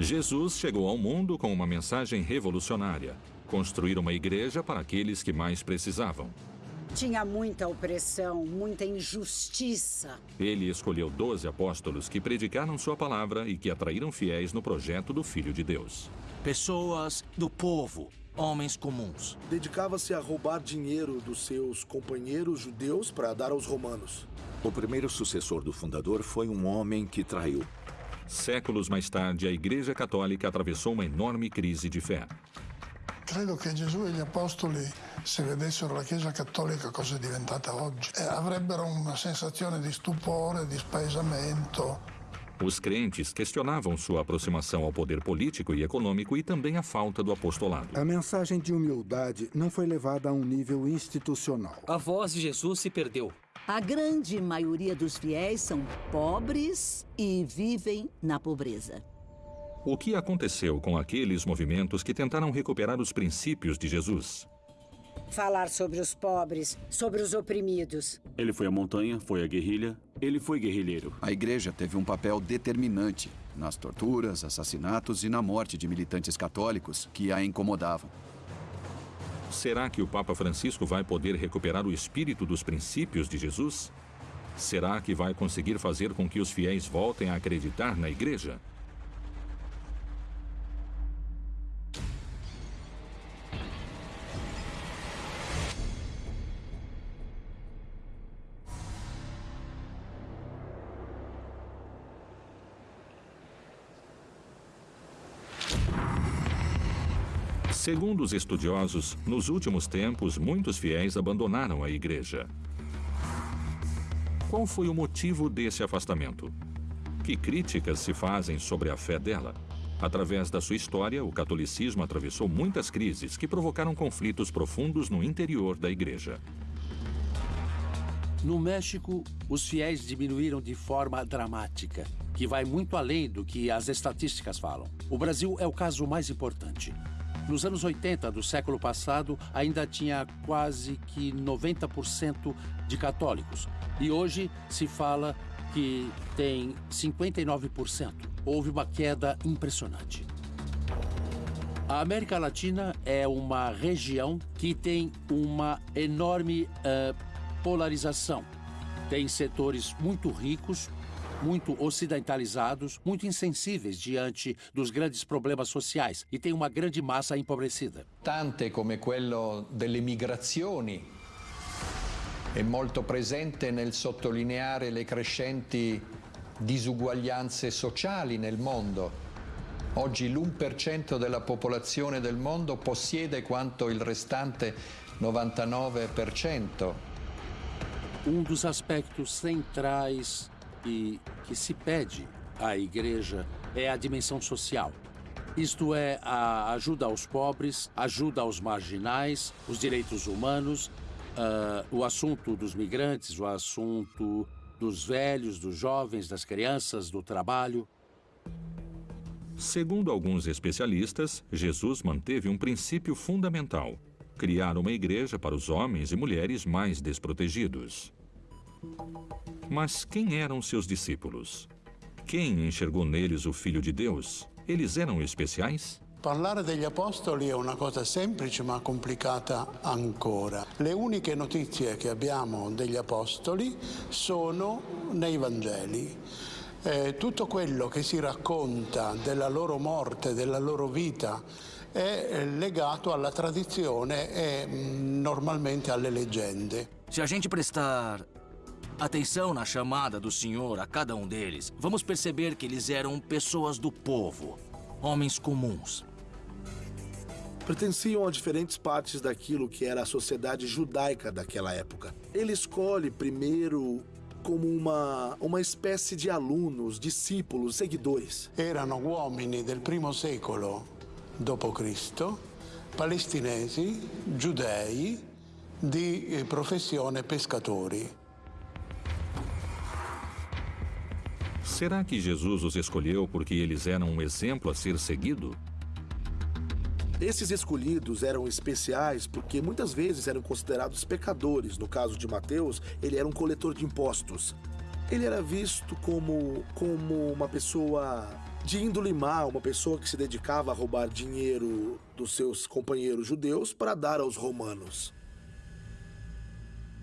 Jesus chegou ao mundo com uma mensagem revolucionária: construir uma igreja para aqueles que mais precisavam. Tinha muita opressão, muita injustiça. Ele escolheu doze apóstolos que predicaram sua palavra e que atraíram fiéis no projeto do Filho de Deus. Pessoas do povo, homens comuns. Dedicava-se a roubar dinheiro dos seus companheiros judeus para dar aos romanos. O primeiro sucessor do fundador foi um homem que traiu. Séculos mais tarde, a Igreja Católica atravessou uma enorme crise de fé. Credo che Gesù e gli apostoli, se vedessero la Chiesa cattolica cosa è diventata oggi, eh, avrebbero una sensazione di stupore, di spaesamento. Os crentes questionavam sua aproximação ao poder político e econômico e também a falta do apostolado. A mensagem de humildade não foi levada a um nível institucional. A voz de Jesus se perdeu. A grande maioria dos fiéis são pobres e vivem na pobreza. O que aconteceu com aqueles movimentos que tentaram recuperar os princípios de Jesus? Falar sobre os pobres, sobre os oprimidos. Ele foi à montanha, foi à guerrilha, ele foi guerrilheiro. A igreja teve um papel determinante nas torturas, assassinatos e na morte de militantes católicos que a incomodavam. Será que o Papa Francisco vai poder recuperar o espírito dos princípios de Jesus? Será que vai conseguir fazer com que os fiéis voltem a acreditar na igreja? Segundo os estudiosos, nos últimos tempos, muitos fiéis abandonaram a igreja. Qual foi o motivo desse afastamento? Que críticas se fazem sobre a fé dela? Através da sua história, o catolicismo atravessou muitas crises que provocaram conflitos profundos no interior da igreja. No México, os fiéis diminuíram de forma dramática, que vai muito além do que as estatísticas falam. O Brasil é o caso mais importante. Nos anos 80 do século passado, ainda tinha quase que 90% de católicos. E hoje se fala que tem 59%. Houve uma queda impressionante. A América Latina é uma região que tem uma enorme uh, polarização. Tem setores muito ricos, muito ocidentalizados, muito insensíveis diante dos grandes problemas sociais e tem uma grande massa empobrecida. Tante come quello delle migrazioni è molto presente nel sottolineare le crescenti disuguaglianze sociali nel mondo. Oggi l'1% della popolazione del mondo possiede quanto il restante 99%. Um dos aspectos centrais e que se pede à igreja é a dimensão social. Isto é, a ajuda aos pobres, ajuda aos marginais, os direitos humanos, uh, o assunto dos migrantes, o assunto dos velhos, dos jovens, das crianças, do trabalho. Segundo alguns especialistas, Jesus manteve um princípio fundamental: criar uma igreja para os homens e mulheres mais desprotegidos. Mas quem eram seus discípulos? Quem enxergou neles o Filho de Deus? Eles eram especiais? Parlare degli apostoli è una cosa semplice ma complicata ancora. Le uniche notizie che abbiamo degli apostoli sono nei Vangeli. Eh, tutto quello che si racconta della loro morte, della loro vita, è legato alla tradizione e mm, normalmente alle leggende. Se a gente prestar atenção na chamada do Senhor a cada um deles, vamos perceber que eles eram pessoas do povo, homens comuns. Pertenciam a diferentes partes daquilo que era a sociedade judaica daquela época. Ele escolhe primeiro como uma, uma espécie de alunos, discípulos, seguidores. Erano uomini del primo secolo d.C., palestinesi, giudei, di eh, professione pescatori. Será que Jesus os escolheu porque eles eram um exemplo a ser seguido? Esses escolhidos eram especiais porque muitas vezes eram considerados pecadores. No caso de Mateus, ele era um coletor de impostos. Ele era visto como, como uma pessoa de índole má, uma pessoa que se dedicava a roubar dinheiro dos seus companheiros judeus para dar aos romanos.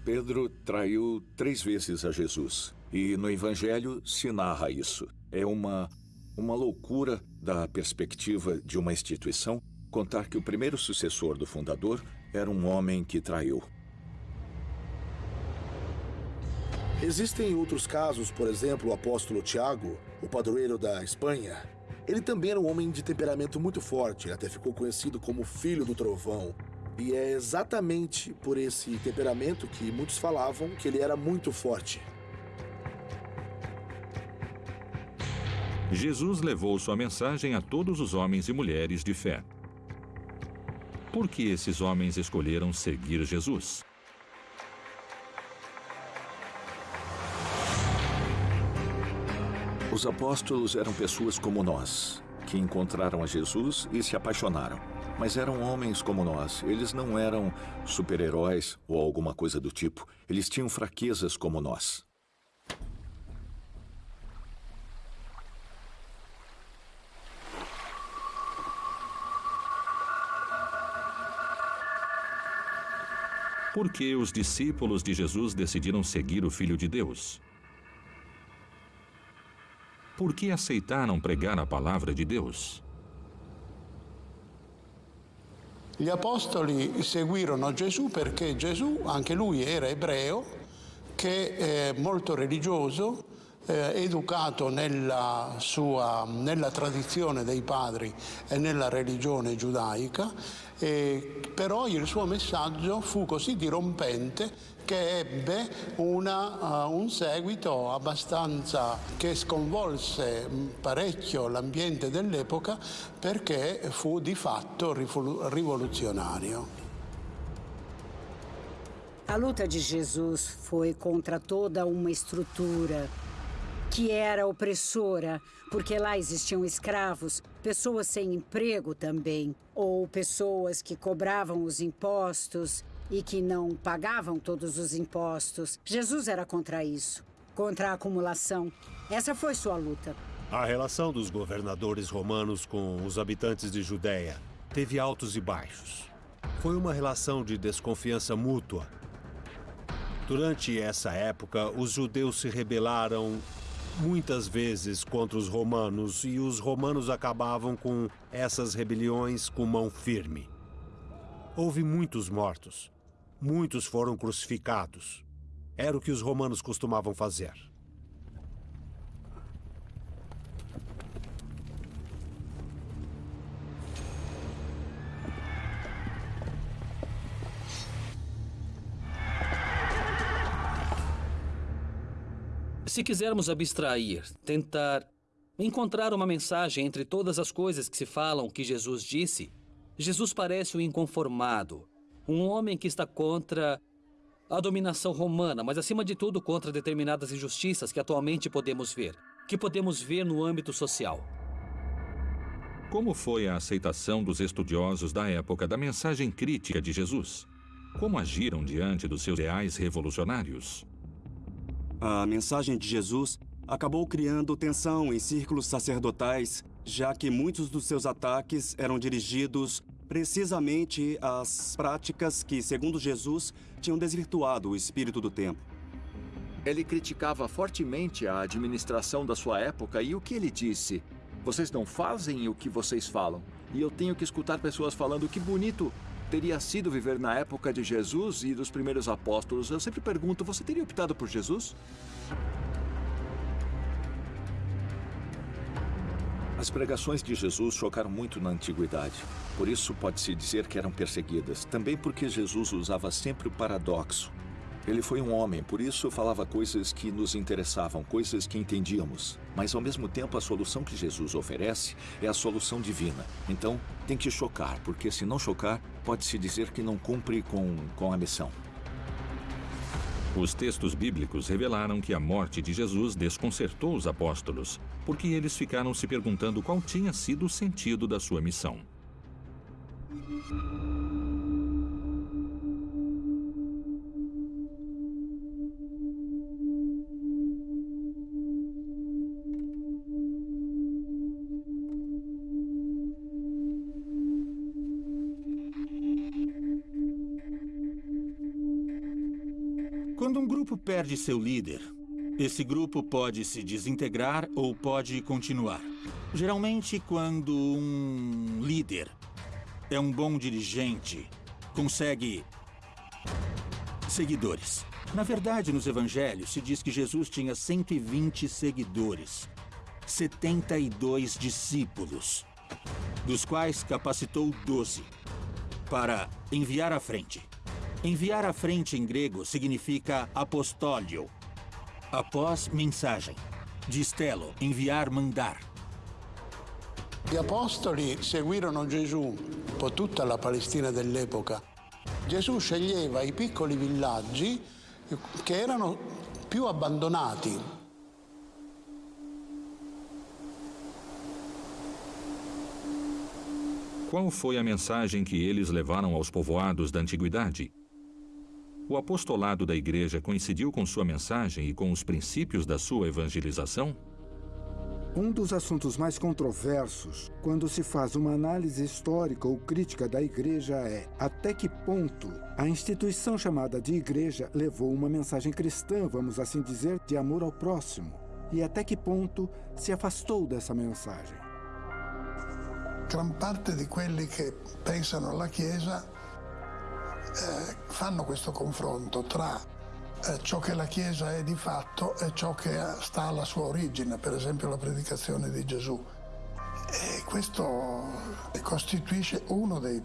Pedro traiu três vezes a Jesus. E no Evangelho se narra isso. É uma, uma loucura da perspectiva de uma instituição contar que o primeiro sucessor do fundador era um homem que traiu. Existem outros casos, por exemplo, o apóstolo Tiago, o padroeiro da Espanha. Ele também era um homem de temperamento muito forte, até ficou conhecido como filho do trovão. E é exatamente por esse temperamento que muitos falavam que ele era muito forte. Jesus levou sua mensagem a todos os homens e mulheres de fé. Por que esses homens escolheram seguir Jesus? Os apóstolos eram pessoas como nós, que encontraram a Jesus e se apaixonaram. Mas eram homens como nós. Eles não eram super-heróis ou alguma coisa do tipo. Eles tinham fraquezas como nós. Por que os discípulos de Jesus decidiram seguir o Filho de Deus? Por que aceitaram pregar a palavra di Deus? Gli apostoli seguirono Gesù perché Gesù, anche lui era ebreo, che è molto religioso, eh, educato nella, sua, nella tradizione dei padri e nella religione giudaica, eh, però il suo messaggio fu così dirompente che ebbe una, uh, un seguito abbastanza che sconvolse parecchio l'ambiente dell'epoca perché fu di fatto rivoluzionario. A luta de Jesus foi contra toda uma estrutura que era opressora, porque lá existiam escravos, pessoas sem emprego também, ou pessoas que cobravam os impostos e que não pagavam todos os impostos. Jesus era contra isso, contra a acumulação. Essa foi sua luta. A relação dos governadores romanos com os habitantes de Judéia teve altos e baixos. Foi uma relação de desconfiança mútua. Durante essa época, os judeus se rebelaram muitas vezes contra os romanos e os romanos acabavam com essas rebeliões com mão firme. Houve muitos mortos. Muitos foram crucificados. Era o que os romanos costumavam fazer. Se quisermos abstrair, tentar encontrar uma mensagem entre todas as coisas que se falam que Jesus disse, Jesus parece o inconformado, um homem que está contra a dominação romana, mas acima de tudo contra determinadas injustiças que atualmente podemos ver, que podemos ver no âmbito social. Como foi a aceitação dos estudiosos da época da mensagem crítica de Jesus? Como agiram diante dos seus ideais revolucionários? A mensagem de Jesus acabou criando tensão em círculos sacerdotais, já que muitos dos seus ataques eram dirigidos precisamente as práticas que, segundo Jesus, tinham desvirtuado o espírito do tempo. Ele criticava fortemente a administração da sua época e o que ele disse? Vocês não fazem o que vocês falam. E eu tenho que escutar pessoas falando que bonito teria sido viver na época de Jesus e dos primeiros apóstolos. Eu sempre pergunto, você teria optado por Jesus? As pregações de Jesus chocaram muito na antiguidade. Por isso pode-se dizer que eram perseguidas. Também porque Jesus usava sempre o paradoxo. Ele foi um homem, por isso falava coisas que nos interessavam, coisas que entendíamos. Mas ao mesmo tempo, a solução que Jesus oferece é a solução divina. Então, tem que chocar, porque se não chocar, pode-se dizer que não cumpre com, com a missão. Os textos bíblicos revelaram que a morte de Jesus desconcertou os apóstolos, porque eles ficaram se perguntando qual tinha sido o sentido da sua missão. Grupo perde seu líder, esse grupo pode se desintegrar ou pode continuar. Geralmente, quando um líder é um bom dirigente, consegue seguidores. Na verdade, nos evangelhos se diz que Jesus tinha 120 seguidores, 72 discípulos, dos quais capacitou 12 para enviar à frente. Enviar à frente em grego significa apostólio. Após mensagem. Distelo, enviar, mandar. Gli apostoli seguirono Gesù per tutta la Palestina dell'epoca. Gesù sceglieva i piccoli villaggi che erano più abbandonati. Qual foi a mensagem que eles levaram aos povoados da antiguidade? O apostolado da igreja coincidiu com sua mensagem e com os princípios da sua evangelização? Um dos assuntos mais controversos, quando se faz uma análise histórica ou crítica da igreja, é até que ponto a instituição chamada de igreja levou uma mensagem cristã, vamos assim dizer, de amor ao próximo, e até que ponto se afastou dessa mensagem. Gran parte di quelli che pensano alla Chiesa eh, fanno questo confronto tra eh, ciò che la Chiesa è di fatto e ciò che sta alla sua origine, per esempio la predicazione di Gesù. E questo costituisce uno dei,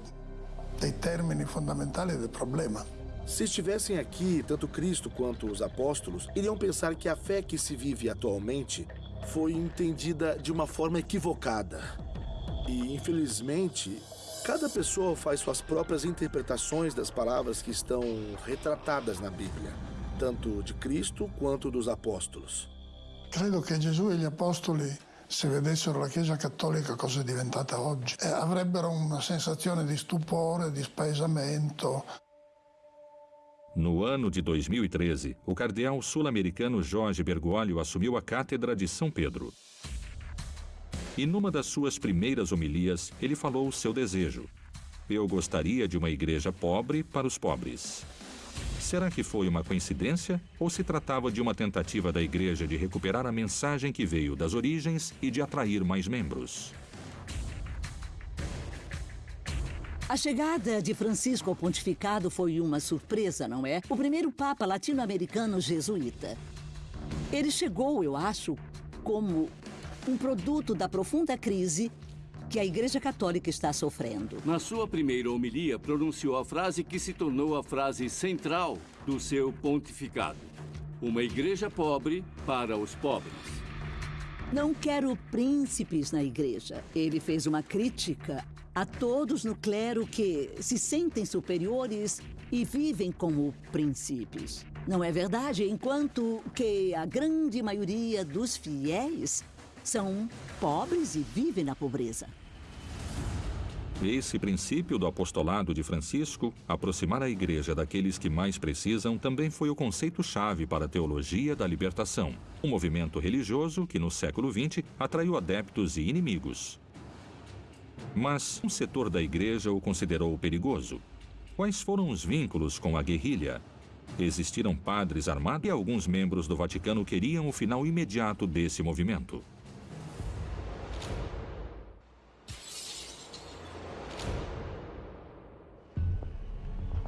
dei termini fondamentali del problema. Se estivessem aqui, tanto Cristo quanto os apóstolos iriam pensar que a fé que se vive atualmente foi entendida de uma forma equivocada. E, infelizmente, cada pessoa faz suas próprias interpretações das palavras que estão retratadas na Bíblia, tanto de Cristo quanto dos apóstolos. Credo che Gesù e gli apostoli, se vedessero la Chiesa cattolica cosa è diventata oggi, eh, avrebbero una sensazione di stupore, di spaesamento. No ano de 2013, o cardeal sul-americano Jorge Bergoglio assumiu a cátedra de São Pedro. E numa das suas primeiras homilias, ele falou o seu desejo. Eu gostaria de uma igreja pobre para os pobres. Será que foi uma coincidência ou se tratava de uma tentativa da igreja de recuperar a mensagem que veio das origens e de atrair mais membros? A chegada de Francisco ao pontificado foi uma surpresa, não é? O primeiro papa latino-americano jesuíta. Ele chegou, eu acho, como um produto da profunda crise que a Igreja Católica está sofrendo. Na sua primeira homilia, pronunciou a frase que se tornou a frase central do seu pontificado: Uma igreja pobre para os pobres. Não quero príncipes na igreja. Ele fez uma crítica a todos no clero que se sentem superiores e vivem como príncipes. Não é verdade? Enquanto que a grande maioria dos fiéis são pobres e vivem na pobreza. Esse princípio do apostolado de Francisco, aproximar a igreja daqueles que mais precisam, também foi o conceito-chave para a teologia da libertação, um movimento religioso que no século XX atraiu adeptos e inimigos. Mas um setor da igreja o considerou perigoso. Quais foram os vínculos com a guerrilha? Existiram padres armados e alguns membros do Vaticano queriam o final imediato desse movimento.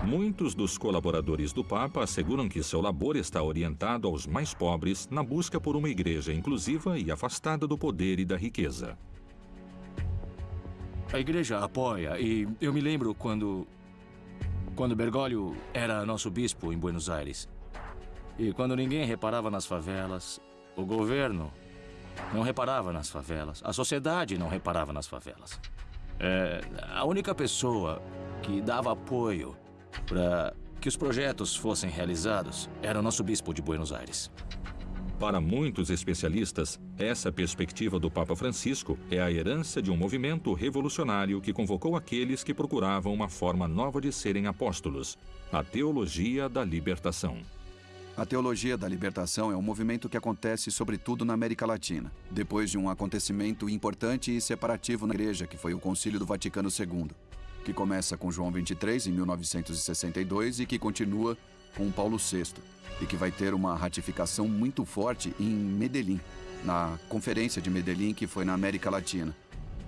Muitos dos colaboradores do Papa asseguram que seu labor está orientado aos mais pobres na busca por uma igreja inclusiva e afastada do poder e da riqueza. A igreja apoia e eu me lembro quando quando Bergoglio era nosso bispo em Buenos Aires. E quando ninguém reparava nas favelas, o governo não reparava nas favelas, a sociedade não reparava nas favelas. É, a única pessoa que dava apoio para que os projetos fossem realizados era o nosso bispo de Buenos Aires. Para muitos especialistas, essa perspectiva do Papa Francisco é a herança de um movimento revolucionário que convocou aqueles que procuravam uma forma nova de serem apóstolos, a teologia da libertação. A teologia da libertação é um movimento que acontece sobretudo na América Latina, depois de um acontecimento importante e separativo na igreja, que foi o Concílio do Vaticano II, que começa com João 23 em 1962 e que continua com Paulo VI e que vai ter uma ratificação muito forte em Medellín, na Conferência de Medellín, que foi na América Latina.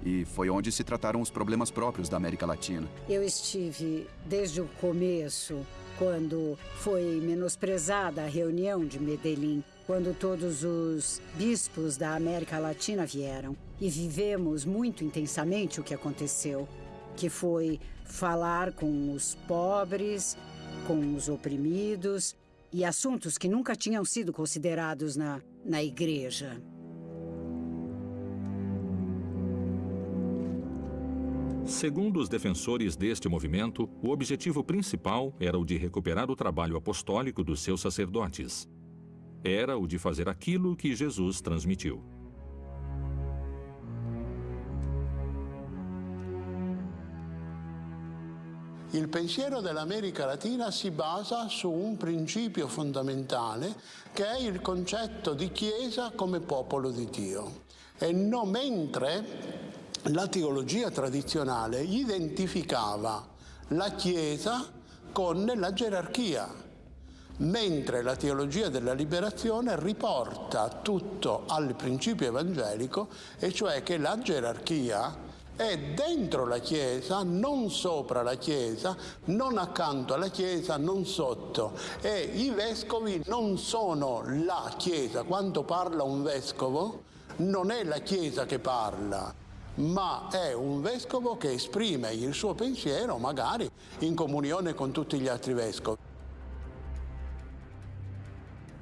E foi onde se trataram os problemas próprios da América Latina. Eu estive desde o começo, quando foi menosprezada a reunião de Medellín, quando todos os bispos da América Latina vieram. E vivemos muito intensamente o que aconteceu, que foi falar com os pobres, com os oprimidos e assuntos que nunca tinham sido considerados na, na igreja. Segundo os defensores deste movimento, o objetivo principal era o de recuperar o trabalho apostólico dos seus sacerdotes. Era o de fazer aquilo que Jesus transmitiu. Il pensiero dell'America Latina si basa su un principio fondamentale che è il concetto di Chiesa come popolo di Dio. E non mentre la teologia tradizionale identificava la Chiesa con la gerarchia, mentre la teologia della liberazione riporta tutto al principio evangelico, e cioè che la gerarchia è dentro la Chiesa, non sopra la Chiesa, non accanto alla Chiesa, non sotto. E i vescovi non sono la Chiesa. Quando parla un vescovo, non è la Chiesa che parla, ma è un vescovo che esprime il suo pensiero, magari in comunione con tutti gli altri vescovi.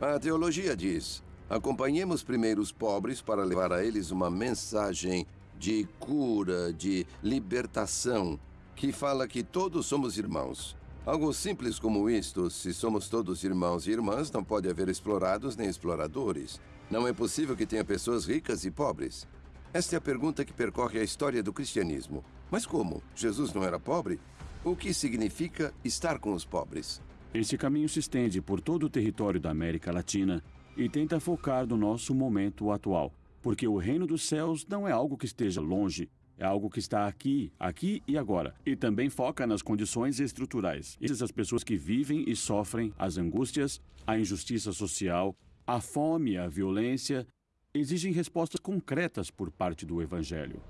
A teologia diz: acompanhemos primeiro os pobres para levar a eles uma mensagem de cura, de libertação, que fala que todos somos irmãos. Algo simples como isto, se somos todos irmãos e irmãs, não pode haver explorados nem exploradores. Não é possível que tenha pessoas ricas e pobres. Esta é a pergunta que percorre a história do cristianismo. Mas como? Jesus não era pobre? O que significa estar com os pobres? Esse caminho se estende por todo o território da América Latina e tenta focar no nosso momento atual, porque o reino dos céus não é algo que esteja longe, é algo que está aqui, aqui e agora. E também foca nas condições estruturais. Essas as pessoas que vivem e sofrem as angústias, a injustiça social, a fome, a violência, exigem respostas concretas por parte do Evangelho.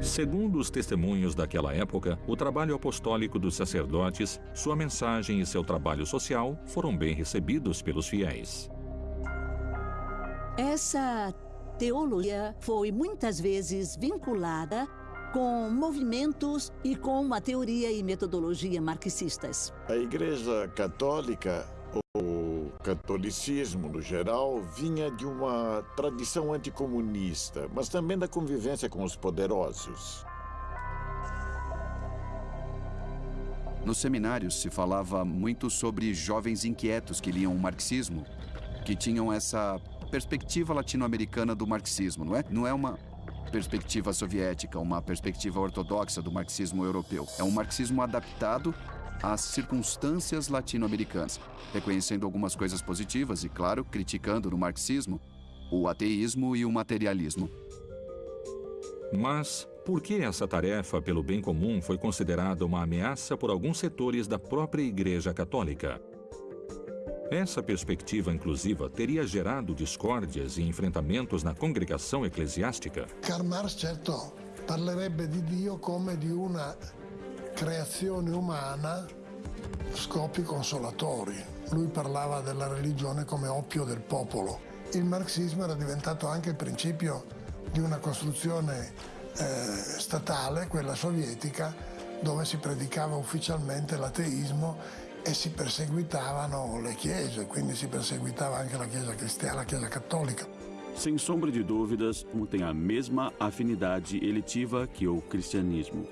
Segundo os testemunhos daquela época, o trabalho apostólico dos sacerdotes, sua mensagem e seu trabalho social foram bem recebidos pelos fiéis. Essa teologia foi muitas vezes vinculada com movimentos e com uma teoria e metodologia marxistas. A Igreja Católica, o catolicismo no geral, vinha de uma tradição anticomunista, mas também da convivência com os poderosos. Nos seminários se falava muito sobre jovens inquietos que liam o marxismo, que tinham essa perspectiva latino-americana do marxismo, não é? Não é uma perspectiva soviética, uma perspectiva ortodoxa do marxismo europeu. É um marxismo adaptado às circunstâncias latino-americanas, reconhecendo algumas coisas positivas e, claro, criticando no marxismo o ateísmo e o materialismo. Mas por que essa tarefa pelo bem comum foi considerada uma ameaça por alguns setores da própria Igreja Católica? Essa perspectiva inclusiva teria gerado discórdias e enfrentamentos na congregação eclesiástica? Karl Marx, certo, parlerebbe di Dio come di una creazione umana scopi consolatori. Lui parlava della religione come oppio del popolo. Il marxismo era diventato anche il principio di una costruzione eh, statale, quella sovietica, dove si predicava ufficialmente l'ateismo e si perseguitavano le chiese, quindi si perseguitava anche la Chiesa cristiana, la Chiesa cattolica. Sem sombra de dúvidas, um tem a mesma afinidade eletiva que o cristianismo.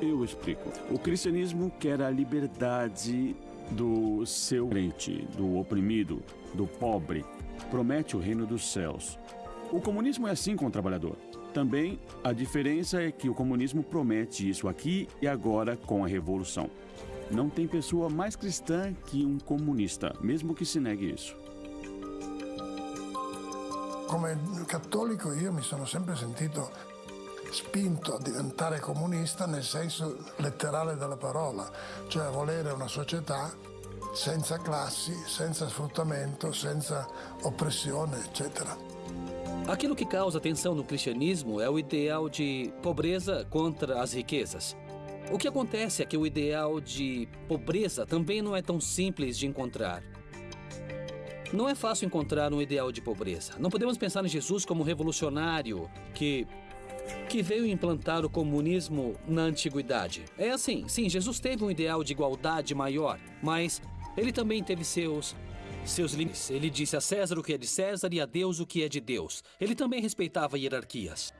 Eu explico. O cristianismo quer a liberdade do seu crente, do oprimido, do pobre. Promete o reino dos céus. O comunismo é assim com o trabalhador. Também a diferença é que o comunismo promete isso aqui e agora com a revolução. Não tem pessoa mais cristã que um comunista, mesmo que se negue isso. Come cattolico io mi sono sempre sentito spinto a diventare comunista nel senso letterale della parola, cioè a volere una società senza classi, senza sfruttamento, senza oppressione, eccetera. Aquilo que causa tensão no cristianismo é o ideal de pobreza contra as riquezas. O que acontece é que o ideal de pobreza também não é tão simples de encontrar. Não é fácil encontrar um ideal de pobreza. Não podemos pensar em Jesus como revolucionário que que veio implantar o comunismo na antiguidade. É assim, sim, Jesus teve um ideal de igualdade maior, mas ele também teve seus seus limites. Ele disse a César o que é de César e a Deus o que é de Deus. Ele também respeitava hierarquias.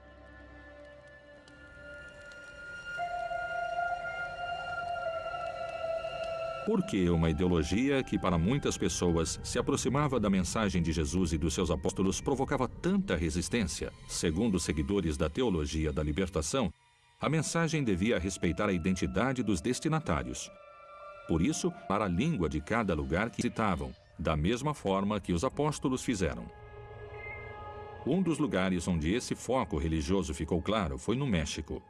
Por que uma ideologia que para muitas pessoas se aproximava da mensagem de Jesus e dos seus apóstolos provocava tanta resistência? Segundo seguidores da teologia da libertação, a mensagem devia respeitar a identidade dos destinatários. Por isso, para a língua de cada lugar que citavam, da mesma forma que os apóstolos fizeram. Um dos lugares onde esse foco religioso ficou claro foi no México,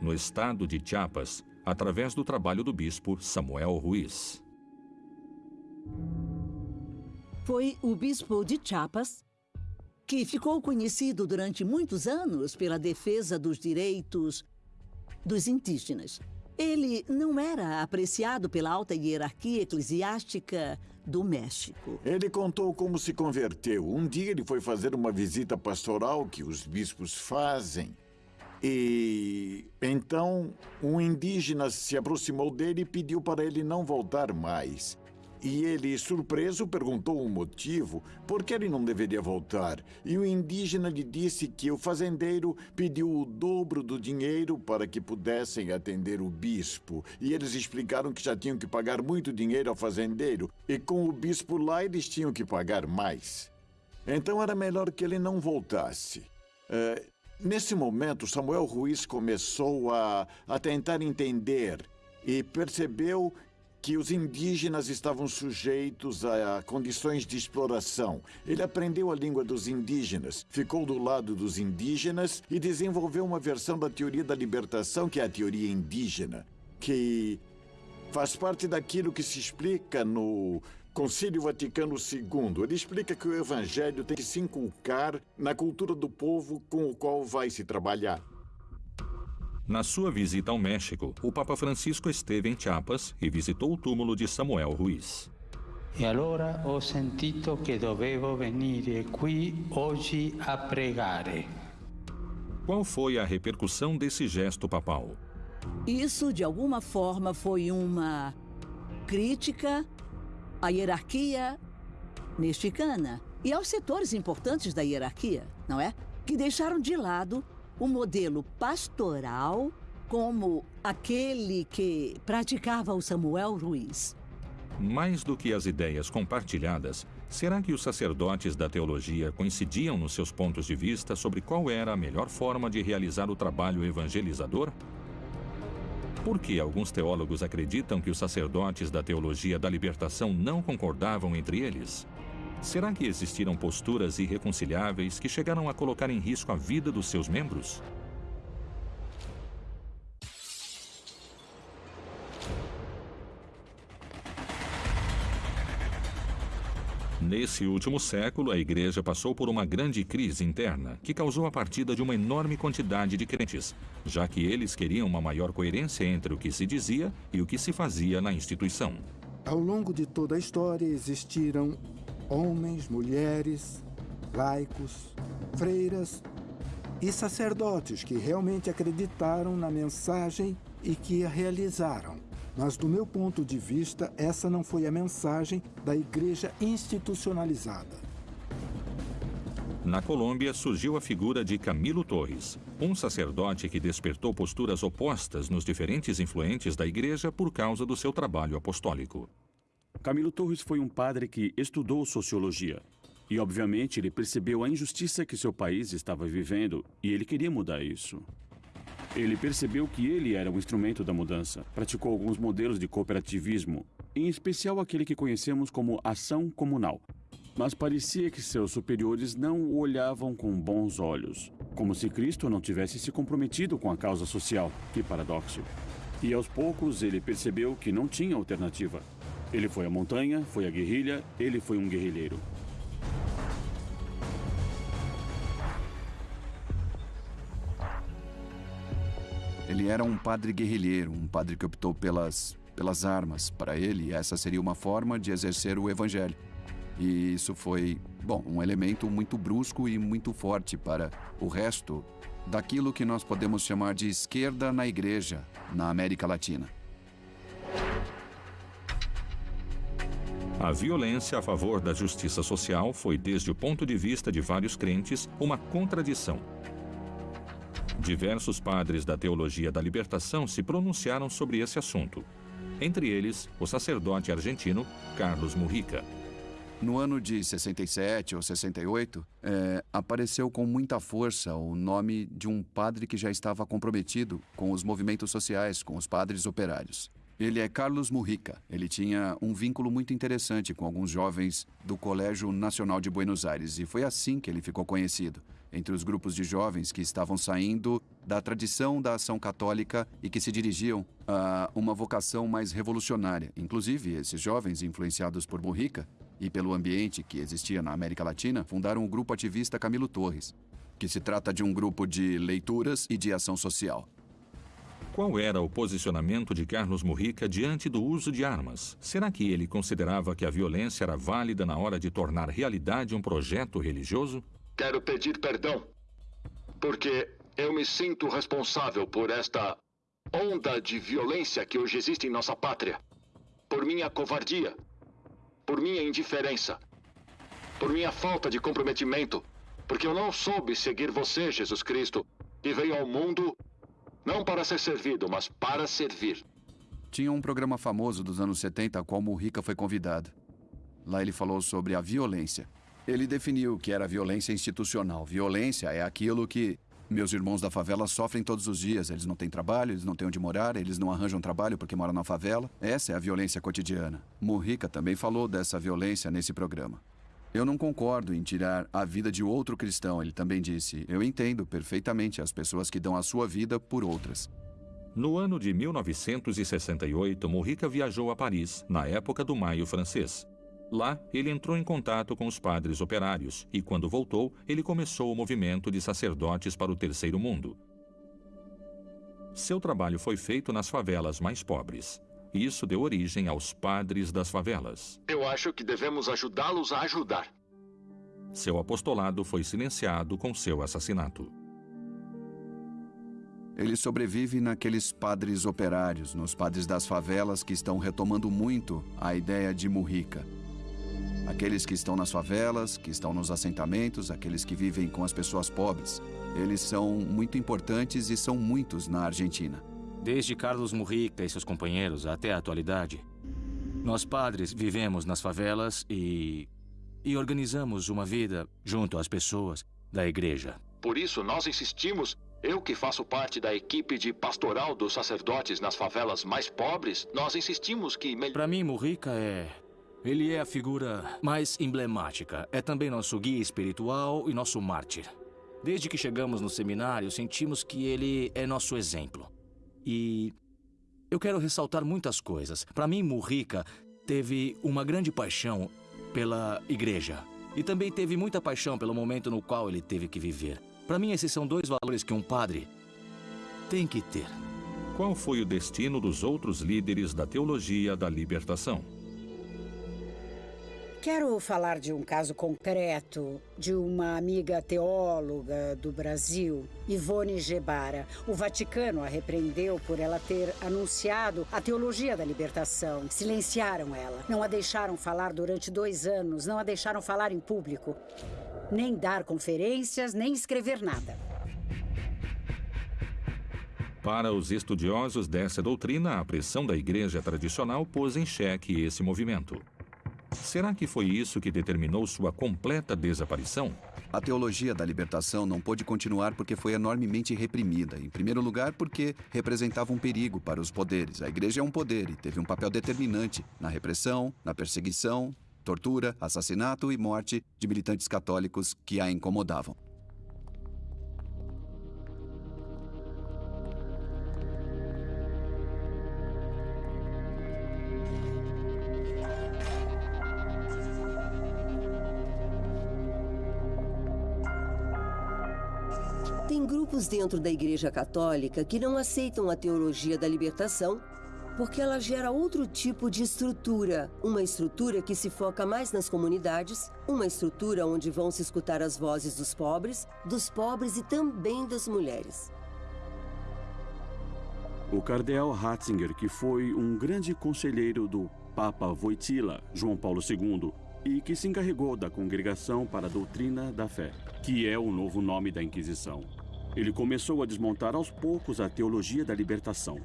no estado de Chiapas, através do trabalho do bispo Samuel Ruiz. Foi o bispo de Chiapas que ficou conhecido durante muitos anos pela defesa dos direitos dos indígenas. Ele não era apreciado pela alta hierarquia eclesiástica do México. Ele contou como se converteu. Um dia ele foi fazer uma visita pastoral que os bispos fazem e então um indígena se aproximou dele e pediu para ele não voltar mais. E ele, surpreso, perguntou o motivo por que ele não deveria voltar. E o indígena lhe disse que o fazendeiro pediu o dobro do dinheiro para que pudessem atender o bispo. E eles explicaram que já tinham que pagar muito dinheiro ao fazendeiro. E com o bispo lá, eles tinham que pagar mais. Então era melhor que ele não voltasse. Uh, Nesse momento, Samuel Ruiz começou a, a tentar entender e percebeu que os indígenas estavam sujeitos a condições de exploração. Ele aprendeu a língua dos indígenas, ficou do lado dos indígenas e desenvolveu uma versão da teoria da libertação, que é a teoria indígena, que faz parte daquilo que se explica no Concílio Vaticano II. Ele explica que o evangelho tem que se inculcar na cultura do povo com o qual vai se trabalhar. Na sua visita ao México, o Papa Francisco esteve em Chiapas e visitou o túmulo de Samuel Ruiz. E allora ho sentito che dovevo venire qui oggi a pregare. Qual foi a repercussão desse gesto papal? Isso, de alguma forma, foi uma crítica à hierarquia mexicana e aos setores importantes da hierarquia, não é? Que deixaram de lado o modelo pastoral como aquele que praticava o Samuel Ruiz. Mais do que as ideias compartilhadas, será que os sacerdotes da teologia coincidiam nos seus pontos de vista sobre qual era a melhor forma de realizar o trabalho evangelizador? Por que alguns teólogos acreditam que os sacerdotes da teologia da libertação não concordavam entre eles? Será que existiram posturas irreconciliáveis que chegaram a colocar em risco a vida dos seus membros? Nesse último século, a igreja passou por uma grande crise interna que causou a partida de uma enorme quantidade de crentes, já que eles queriam uma maior coerência entre o que se dizia e o que se fazia na instituição. Ao longo de toda a história existiram homens, mulheres, laicos, freiras e sacerdotes que realmente acreditaram na mensagem e que a realizaram. Mas, do meu ponto de vista, essa não foi a mensagem da igreja institucionalizada. Na Colômbia surgiu a figura de Camilo Torres, um sacerdote que despertou posturas opostas nos diferentes influentes da igreja por causa do seu trabalho apostólico. Camilo Torres foi um padre que estudou sociologia. E, obviamente, ele percebeu a injustiça que seu país estava vivendo e ele queria mudar isso. Ele percebeu que ele era um instrumento da mudança. Praticou alguns modelos de cooperativismo, em especial aquele que conhecemos como ação comunal. Mas parecia que seus superiores não o olhavam com bons olhos. Como se Cristo não tivesse se comprometido com a causa social. Que paradoxo. E aos poucos ele percebeu que não tinha alternativa. Ele foi à montanha, foi à guerrilha, ele foi um guerrilheiro. Ele era um padre guerrilheiro, um padre que optou pelas, pelas armas. Para ele, essa seria uma forma de exercer o evangelho. E isso foi, bom, um elemento muito brusco e muito forte para o resto daquilo que nós podemos chamar de esquerda na igreja na América Latina. A violência a favor da justiça social foi, desde o ponto de vista de vários crentes, uma contradição. Diversos padres da teologia da libertação se pronunciaram sobre esse assunto. Entre eles, o sacerdote argentino Carlos Mujica. No ano de 67 ou 68, é, apareceu com muita força o nome de um padre que já estava comprometido com os movimentos sociais, com os padres operários. Ele é Carlos Mujica. Ele tinha um vínculo muito interessante com alguns jovens do Colégio Nacional de Buenos Aires e foi assim que ele ficou conhecido entre os grupos de jovens que estavam saindo da tradição da ação católica e que se dirigiam a uma vocação mais revolucionária. Inclusive, esses jovens, influenciados por Mujica, e pelo ambiente que existia na América Latina, fundaram o grupo ativista Camilo Torres, que se trata de um grupo de leituras e de ação social. Qual era o posicionamento de Carlos Mujica diante do uso de armas? Será que ele considerava que a violência era válida na hora de tornar realidade um projeto religioso? Quero pedir perdão, porque eu me sinto responsável por esta onda de violência que hoje existe em nossa pátria. Por minha covardia, por minha indiferença, por minha falta de comprometimento, porque eu não soube seguir você, Jesus Cristo, que veio ao mundo não para ser servido, mas para servir. Tinha um programa famoso dos anos 70 a qual Mujica foi convidado. Lá ele falou sobre a violência. Ele definiu que era violência institucional. Violência é aquilo que meus irmãos da favela sofrem todos os dias. Eles não têm trabalho, eles não têm onde morar, eles não arranjam trabalho porque moram na favela. Essa é a violência cotidiana. Mujica também falou dessa violência nesse programa. Eu não concordo em tirar a vida de outro cristão, ele também disse. Eu entendo perfeitamente as pessoas que dão a sua vida por outras. No ano de 1968, Mujica viajou a Paris, na época do Maio francês. Lá, ele entrou em contato com os padres operários e, quando voltou, ele começou o movimento de sacerdotes para o Terceiro Mundo. Seu trabalho foi feito nas favelas mais pobres. Isso deu origem aos padres das favelas. Eu acho que devemos ajudá-los a ajudar. Seu apostolado foi silenciado com seu assassinato. Ele sobrevive naqueles padres operários, nos padres das favelas que estão retomando muito a ideia de Mujica. Aqueles que estão nas favelas, que estão nos assentamentos, aqueles que vivem com as pessoas pobres. Eles são muito importantes e são muitos na Argentina. Desde Carlos Mujica e seus companheiros até a atualidade, nós padres vivemos nas favelas e. e organizamos uma vida junto às pessoas da igreja. Por isso, nós insistimos. Eu que faço parte da equipe de pastoral dos sacerdotes nas favelas mais pobres, nós insistimos que. Para mim, Mujica é ele é a figura mais emblemática. É também nosso guia espiritual e nosso mártir. Desde que chegamos no seminário, sentimos que ele é nosso exemplo. E eu quero ressaltar muitas coisas. Para mim, Murrica teve uma grande paixão pela igreja. E também teve muita paixão pelo momento no qual ele teve que viver. Para mim, esses são dois valores que um padre tem que ter. Qual foi o destino dos outros líderes da teologia da libertação? Quero falar de um caso concreto de uma amiga teóloga do Brasil, Ivone Gebara. O Vaticano a repreendeu por ela ter anunciado a teologia da libertação. Silenciaram ela. Não a deixaram falar durante dois anos, não a deixaram falar em público. Nem dar conferências, nem escrever nada. Para os estudiosos dessa doutrina, a pressão da igreja tradicional pôs em xeque esse movimento. Será que foi isso que determinou sua completa desaparição? A teologia da libertação não pôde continuar porque foi enormemente reprimida. Em primeiro lugar, porque representava um perigo para os poderes. A igreja é um poder e teve um papel determinante na repressão, na perseguição, tortura, assassinato e morte de militantes católicos que a incomodavam. Dentro da Igreja Católica que não aceitam a teologia da libertação porque ela gera outro tipo de estrutura. Uma estrutura que se foca mais nas comunidades, uma estrutura onde vão se escutar as vozes dos pobres, dos pobres e também das mulheres. O cardeal Ratzinger, que foi um grande conselheiro do Papa Wojtyla, João Paulo II, e que se encarregou da Congregação para a Doutrina da Fé, que é o novo nome da Inquisição. Ele começou a desmontar aos poucos a teologia da libertação.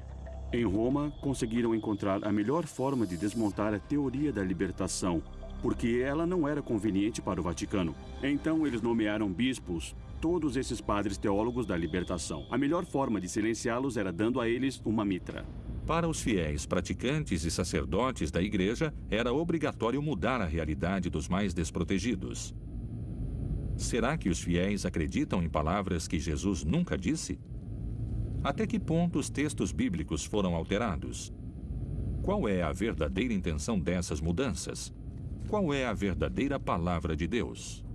Em Roma, conseguiram encontrar a melhor forma de desmontar a teoria da libertação, porque ela não era conveniente para o Vaticano. Então, eles nomearam bispos todos esses padres teólogos da libertação. A melhor forma de silenciá-los era dando a eles uma mitra. Para os fiéis praticantes e sacerdotes da igreja, era obrigatório mudar a realidade dos mais desprotegidos. Será que os fiéis acreditam em palavras que Jesus nunca disse? Até que ponto os textos bíblicos foram alterados? Qual é a verdadeira intenção dessas mudanças? Qual é a verdadeira palavra de Deus?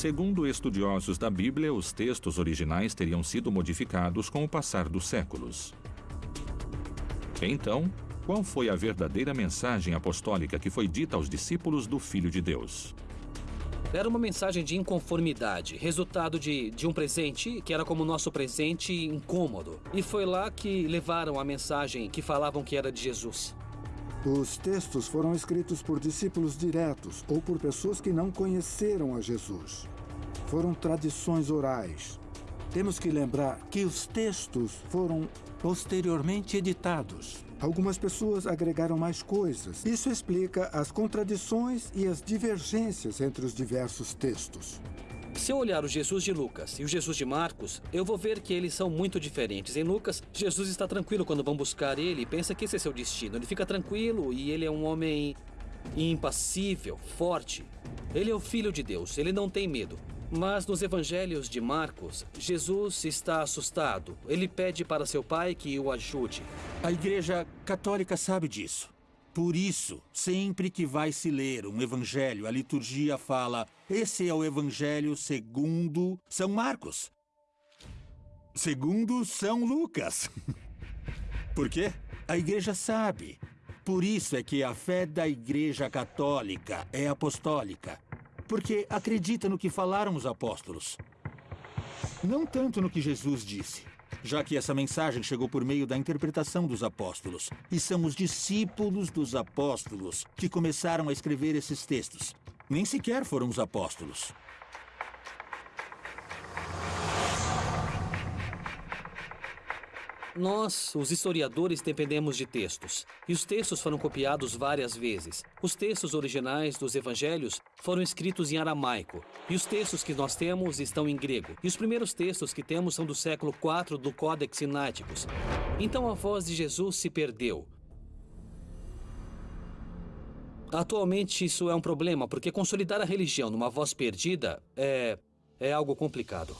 Segundo estudiosos da Bíblia, os textos originais teriam sido modificados com o passar dos séculos. Então, qual foi a verdadeira mensagem apostólica que foi dita aos discípulos do Filho de Deus? Era uma mensagem de inconformidade, resultado de, de um presente que era como nosso presente incômodo. E foi lá que levaram a mensagem que falavam que era de Jesus. Os textos foram escritos por discípulos diretos ou por pessoas que não conheceram a Jesus. Foram tradições orais. Temos que lembrar que os textos foram posteriormente editados. Algumas pessoas agregaram mais coisas. Isso explica as contradições e as divergências entre os diversos textos. Se eu olhar o Jesus de Lucas e o Jesus de Marcos, eu vou ver que eles são muito diferentes. Em Lucas, Jesus está tranquilo quando vão buscar ele e pensa que esse é seu destino. Ele fica tranquilo e ele é um homem impassível, forte. Ele é o filho de Deus, ele não tem medo. Mas nos evangelhos de Marcos, Jesus está assustado. Ele pede para seu pai que o ajude. A Igreja Católica sabe disso. Por isso, sempre que vai se ler um evangelho, a liturgia fala: esse é o evangelho segundo São Marcos. Segundo São Lucas. Por quê? A igreja sabe. Por isso é que a fé da Igreja Católica é apostólica. Porque acredita no que falaram os apóstolos. Não tanto no que Jesus disse já que essa mensagem chegou por meio da interpretação dos apóstolos. E são os discípulos dos apóstolos que começaram a escrever esses textos. Nem sequer foram os apóstolos. Nós, os historiadores, dependemos de textos. E os textos foram copiados várias vezes. Os textos originais dos evangelhos foram escritos em aramaico. E os textos que nós temos estão em grego. E os primeiros textos que temos são do século IV do Codex Sinaiticus. Então a voz de Jesus se perdeu. Atualmente isso é um problema, porque consolidar a religião numa voz perdida é, é algo complicado.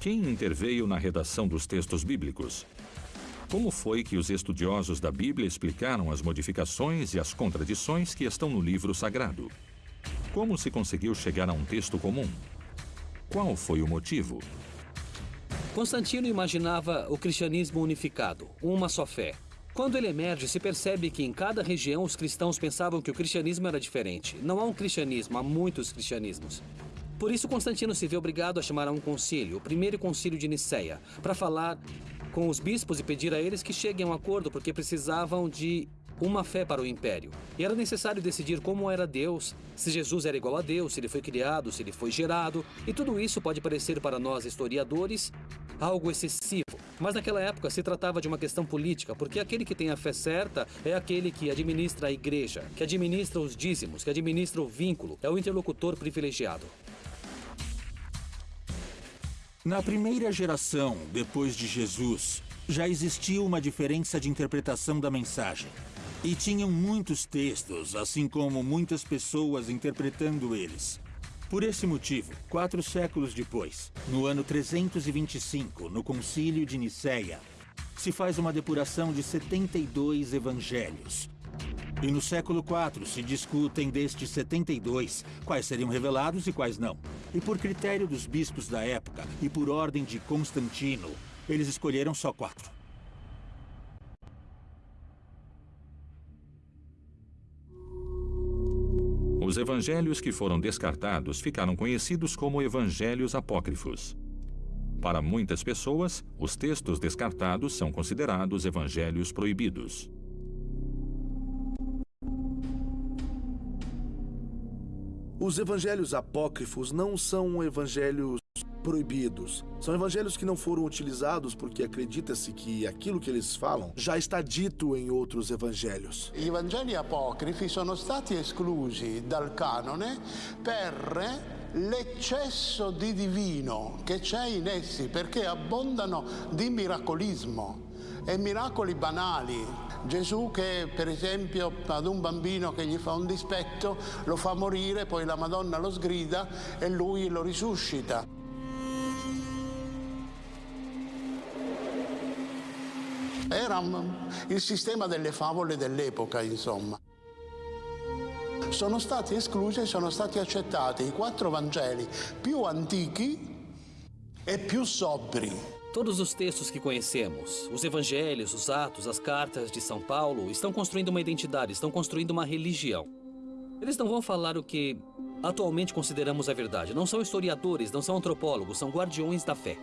Quem interveio na redação dos textos bíblicos? Como foi que os estudiosos da Bíblia explicaram as modificações e as contradições que estão no livro sagrado? Como se conseguiu chegar a um texto comum? Qual foi o motivo? Constantino imaginava o cristianismo unificado, uma só fé. Quando ele emerge, se percebe que em cada região os cristãos pensavam que o cristianismo era diferente. Não há um cristianismo, há muitos cristianismos. Por isso, Constantino se vê obrigado a chamar a um concílio, o primeiro concílio de Nicéia, para falar com os bispos e pedir a eles que cheguem a um acordo, porque precisavam de uma fé para o império. E era necessário decidir como era Deus, se Jesus era igual a Deus, se ele foi criado, se ele foi gerado. E tudo isso pode parecer para nós historiadores algo excessivo. Mas naquela época se tratava de uma questão política, porque aquele que tem a fé certa é aquele que administra a igreja, que administra os dízimos, que administra o vínculo, é o interlocutor privilegiado. Na primeira geração, depois de Jesus, já existia uma diferença de interpretação da mensagem. E tinham muitos textos, assim como muitas pessoas interpretando eles. Por esse motivo, quatro séculos depois, no ano 325, no Concílio de Nicéia, se faz uma depuração de 72 evangelhos. E no século IV se discutem destes 72 quais seriam revelados e quais não. E por critério dos bispos da época e por ordem de Constantino, eles escolheram só quatro. Os evangelhos que foram descartados ficaram conhecidos como evangelhos apócrifos. Para muitas pessoas, os textos descartados são considerados evangelhos proibidos. Os evangelhos apócrifos não são evangelhos proibidos. São evangelhos que não foram utilizados porque acredita-se que aquilo que eles falam já está dito em outros evangelhos. I Vangeli apocrifi sono stati esclusi dal canone per l'eccesso di divino che c'è in essi, perché abbondano di miracolismo e miracoli banali. Gesù che per esempio ad un bambino che gli fa un dispetto lo fa morire, poi la Madonna lo sgrida e lui lo risuscita. Era il sistema delle favole dell'epoca, insomma. Sono stati esclusi e sono stati accettati i quattro Vangeli più antichi e più sobri. Todos os textos que conhecemos, os evangelhos, os atos, as cartas de São Paulo, estão construindo uma identidade, estão construindo uma religião. Eles não vão falar o que atualmente consideramos a verdade. Não são historiadores, não são antropólogos, são guardiões da fé.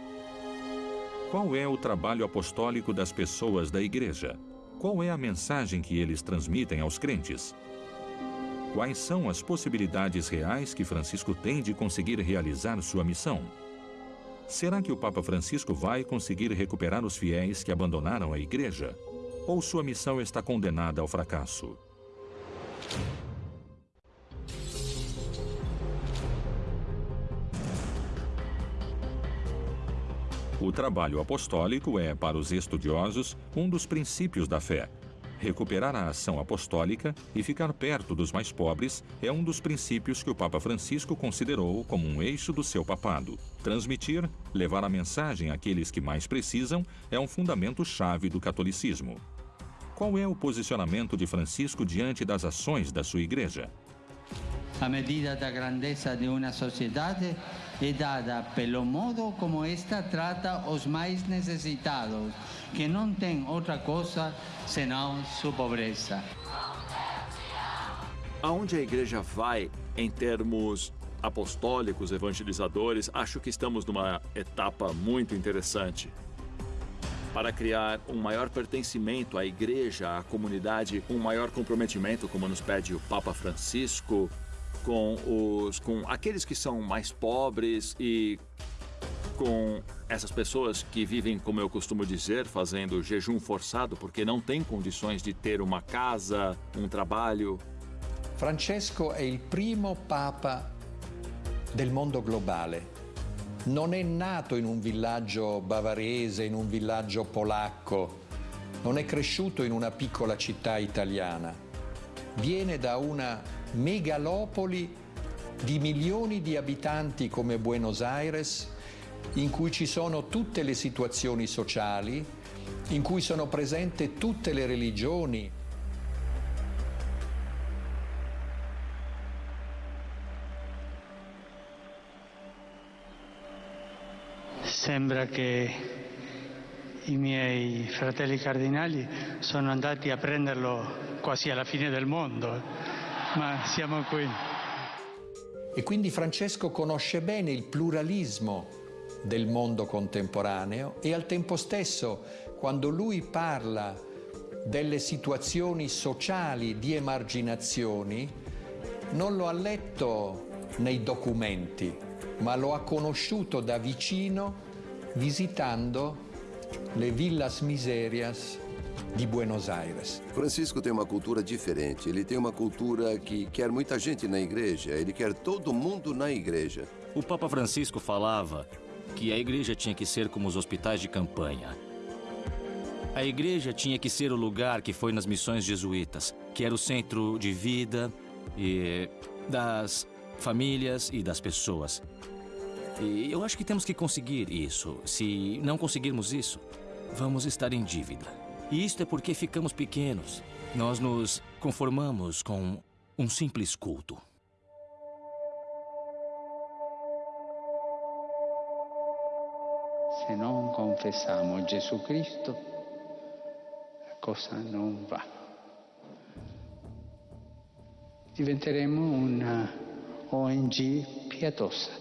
Qual é o trabalho apostólico das pessoas da igreja? Qual é a mensagem que eles transmitem aos crentes? Quais são as possibilidades reais que Francisco tem de conseguir realizar sua missão? Será que o Papa Francisco vai conseguir recuperar os fiéis que abandonaram a igreja? Ou sua missão está condenada ao fracasso? O trabalho apostólico é, para os estudiosos, um dos princípios da fé. Recuperar a ação apostólica e ficar perto dos mais pobres é um dos princípios que o Papa Francisco considerou como um eixo do seu papado. Transmitir, levar a mensagem àqueles que mais precisam, é um fundamento chave do catolicismo. Qual é o posicionamento de Francisco diante das ações da sua igreja? A medida da grandeza de uma sociedade é dada pelo modo como esta trata os mais necessitados, que não tem outra coisa senão sua pobreza. Aonde a igreja vai em termos apostólicos, evangelizadores, acho que estamos numa etapa muito interessante. Para criar um maior pertencimento à igreja, à comunidade, um maior comprometimento, como nos pede o Papa Francisco, com, os, com aqueles que são mais pobres e com essas pessoas que vivem, como eu costumo dizer, fazendo jejum forçado porque não têm condições de ter uma casa, um trabalho. Francesco è il primo papa del mondo globale. Non è nato in un villaggio bavarese, in un villaggio polacco, non è cresciuto in una piccola città italiana. Viene da una megalopoli di milioni di abitanti come Buenos Aires, in cui ci sono tutte le situazioni sociali, in cui sono presenti tutte le religioni. Sembra che i miei fratelli cardinali sono andati a prenderlo quasi alla fine del mondo, ma siamo qui. E quindi Francesco conosce bene il pluralismo del mondo contemporaneo e al tempo stesso, quando lui parla delle situazioni sociali di emarginazioni, non lo ha letto nei documenti, ma lo ha conosciuto da vicino visitando le villas miserias de Buenos Aires. Francisco tem uma cultura diferente. Ele tem uma cultura que quer muita gente na igreja. Ele quer todo mundo na igreja. O Papa Francisco falava que a igreja tinha que ser como os hospitais de campanha. A igreja tinha que ser o lugar que foi nas missões jesuítas, que era o centro de vida e das famílias e das pessoas. E eu acho que temos que conseguir isso. Se não conseguirmos isso, vamos estar em dívida. E isto é porque ficamos pequenos. Nós nos conformamos com um simples culto. Se non confessiamo Gesù Cristo, la cosa non va. Diventeremo una ONG pietosa.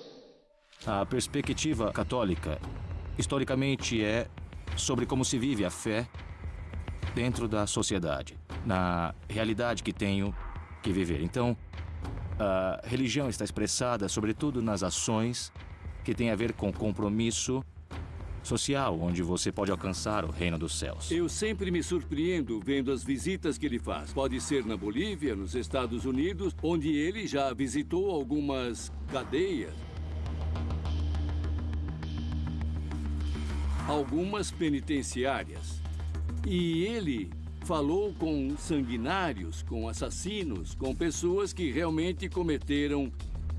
A perspectiva católica, historicamente, é sobre como se vive a fé dentro da sociedade, na realidade que tenho que viver. Então, a religião está expressada, sobretudo, nas ações que têm a ver com compromisso social, onde você pode alcançar o reino dos céus. Eu sempre me surpreendo vendo as visitas que ele faz. Pode ser na Bolívia, nos Estados Unidos, onde ele já visitou algumas cadeias. Algumas penitenciárias. E ele falou com sanguinários, com assassinos, com pessoas que realmente cometeram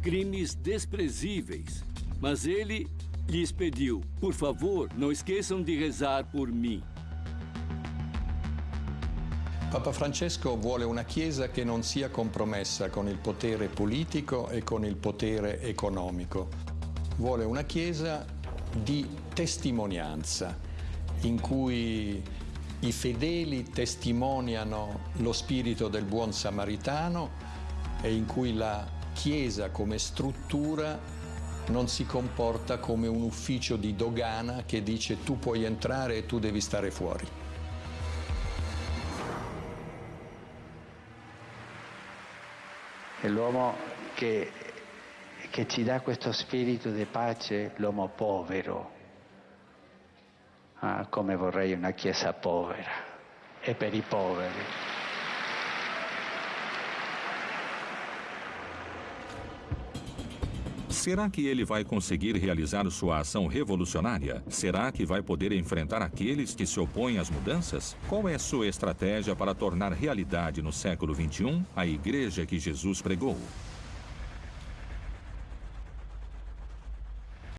crimes desprezíveis. Mas ele lhes pediu: por favor, não esqueçam de rezar por mim. Papa Francesco vuole una Chiesa che non sia compromessa con il potere politico e con il potere economico. Vuole una Chiesa di testimonianza, in cui i fedeli testimoniano lo spirito del buon samaritano e in cui la Chiesa come struttura non si comporta come un ufficio di dogana che dice tu puoi entrare e tu devi stare fuori. È l'uomo che, che ci dà questo spirito di pace, l'uomo povero. Ah, come vorrei una chiesa povera e per i poveri. Será que ele vai conseguir realizar sua ação revolucionária? Será que vai poder enfrentar aqueles que se opõem às mudanças? Qual é sua estratégia para tornar realidade no século XXI a igreja que Jesus pregou?